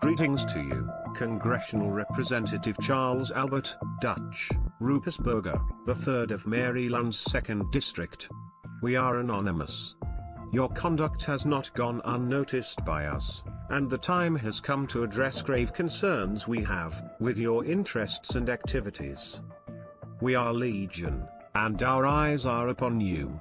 Greetings to you, Congressional Representative Charles Albert, Dutch, Ruppersberger, the 3rd of Maryland's 2nd District. We are anonymous. Your conduct has not gone unnoticed by us, and the time has come to address grave concerns we have with your interests and activities. We are Legion, and our eyes are upon you.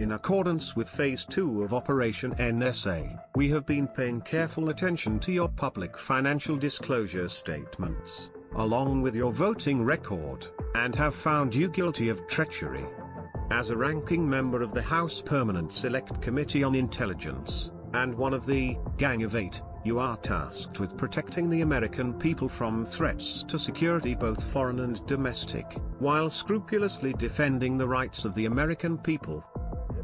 In accordance with Phase 2 of Operation NSA, we have been paying careful attention to your public financial disclosure statements, along with your voting record, and have found you guilty of treachery. As a ranking member of the House Permanent Select Committee on Intelligence, and one of the Gang of Eight, you are tasked with protecting the American people from threats to security both foreign and domestic, while scrupulously defending the rights of the American people.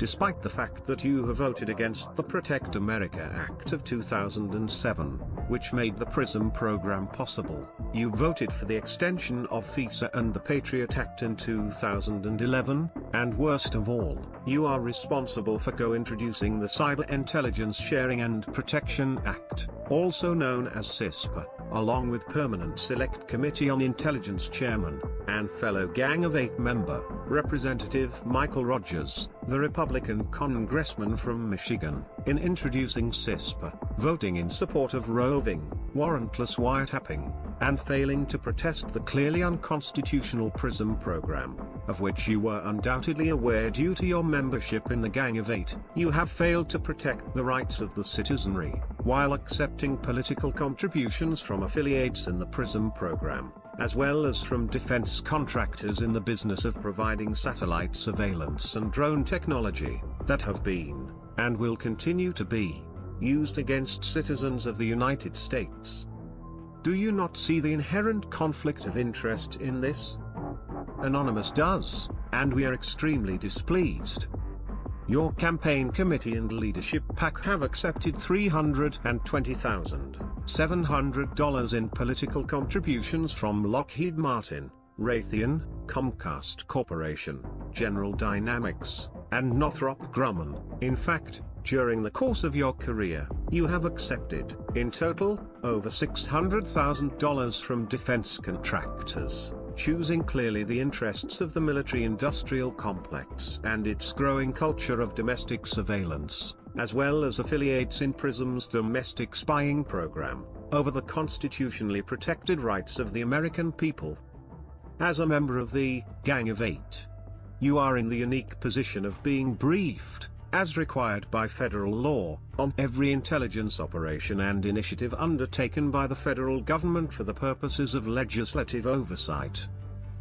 Despite the fact that you have voted against the Protect America Act of 2007, which made the PRISM program possible, you voted for the extension of FISA and the Patriot Act in 2011, and worst of all, you are responsible for co-introducing the Cyber Intelligence Sharing and Protection Act, also known as CISPA, along with Permanent Select Committee on Intelligence Chairman, and fellow Gang of Eight member, Representative Michael Rogers, the Republican congressman from Michigan, in introducing CISPA, voting in support of roving, warrantless wiretapping, and failing to protest the clearly unconstitutional PRISM program, of which you were undoubtedly aware due to your membership in the Gang of Eight. You have failed to protect the rights of the citizenry, while accepting political contributions from affiliates in the PRISM program, as well as from defense contractors in the business of providing satellite surveillance and drone technology, that have been, and will continue to be, used against citizens of the United States. Do you not see the inherent conflict of interest in this? Anonymous does, and we are extremely displeased. Your campaign committee and leadership PAC have accepted $320,700 in political contributions from Lockheed Martin, Raytheon, Comcast Corporation, General Dynamics, and Northrop Grumman. In fact, during the course of your career, you have accepted, in total, over $600,000 from defense contractors, choosing clearly the interests of the military-industrial complex and its growing culture of domestic surveillance, as well as affiliates in PRISM's domestic spying program, over the constitutionally protected rights of the American people. As a member of the Gang of Eight, you are in the unique position of being briefed as required by federal law, on every intelligence operation and initiative undertaken by the federal government for the purposes of legislative oversight.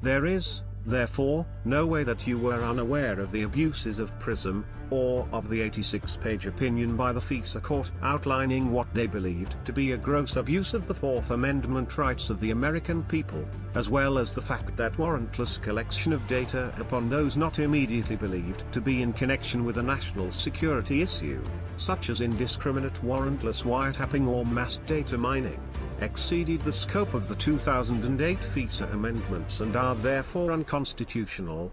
There is, therefore, no way that you were unaware of the abuses of PRISM, or of the 86-page opinion by the FISA court outlining what they believed to be a gross abuse of the Fourth Amendment rights of the American people, as well as the fact that warrantless collection of data upon those not immediately believed to be in connection with a national security issue, such as indiscriminate warrantless wiretapping or mass data mining, exceeded the scope of the 2008 FISA amendments and are therefore unconstitutional.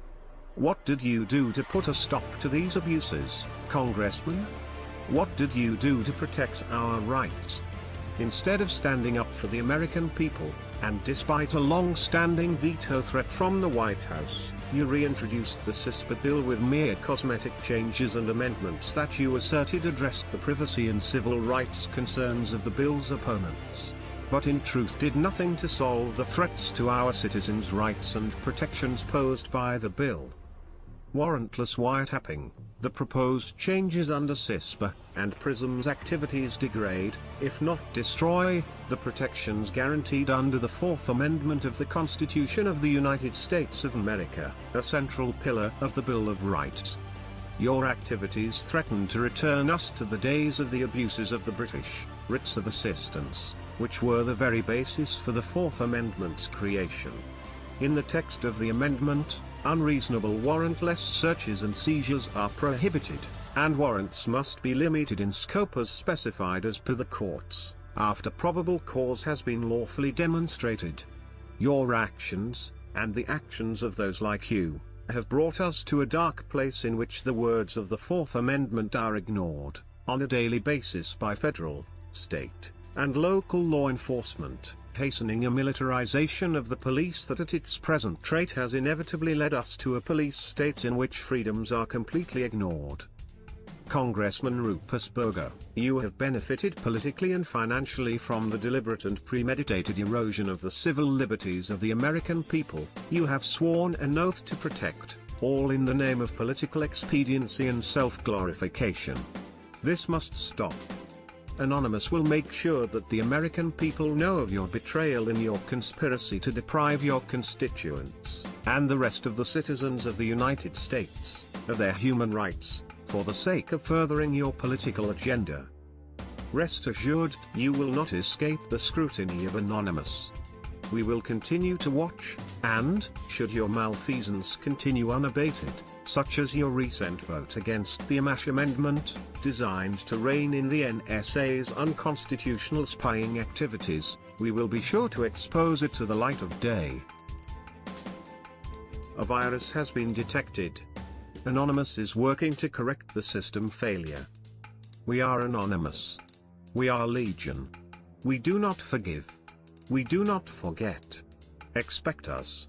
What did you do to put a stop to these abuses, Congressman? What did you do to protect our rights? Instead of standing up for the American people, and despite a long-standing veto threat from the White House, you reintroduced the CISPA bill with mere cosmetic changes and amendments that you asserted addressed the privacy and civil rights concerns of the bill's opponents but in truth did nothing to solve the threats to our citizens' rights and protections posed by the bill. Warrantless wiretapping, the proposed changes under CISPA, and PRISM's activities degrade, if not destroy, the protections guaranteed under the Fourth Amendment of the Constitution of the United States of America, a central pillar of the Bill of Rights. Your activities threaten to return us to the days of the abuses of the British, writs of assistance, which were the very basis for the Fourth Amendment's creation. In the text of the amendment, unreasonable warrantless searches and seizures are prohibited, and warrants must be limited in scope as specified as per the courts, after probable cause has been lawfully demonstrated. Your actions, and the actions of those like you, have brought us to a dark place in which the words of the Fourth Amendment are ignored, on a daily basis by federal, state, and local law enforcement, hastening a militarization of the police that at its present trait has inevitably led us to a police state in which freedoms are completely ignored. Congressman Ruppersberger, you have benefited politically and financially from the deliberate and premeditated erosion of the civil liberties of the American people. You have sworn an oath to protect, all in the name of political expediency and self-glorification. This must stop. Anonymous will make sure that the American people know of your betrayal in your conspiracy to deprive your constituents, and the rest of the citizens of the United States, of their human rights, for the sake of furthering your political agenda. Rest assured, you will not escape the scrutiny of Anonymous. We will continue to watch, and, should your malfeasance continue unabated, such as your recent vote against the Amash Amendment, designed to rein in the NSA's unconstitutional spying activities, we will be sure to expose it to the light of day. A virus has been detected. Anonymous is working to correct the system failure. We are Anonymous. We are Legion. We do not forgive. We do not forget. Expect us.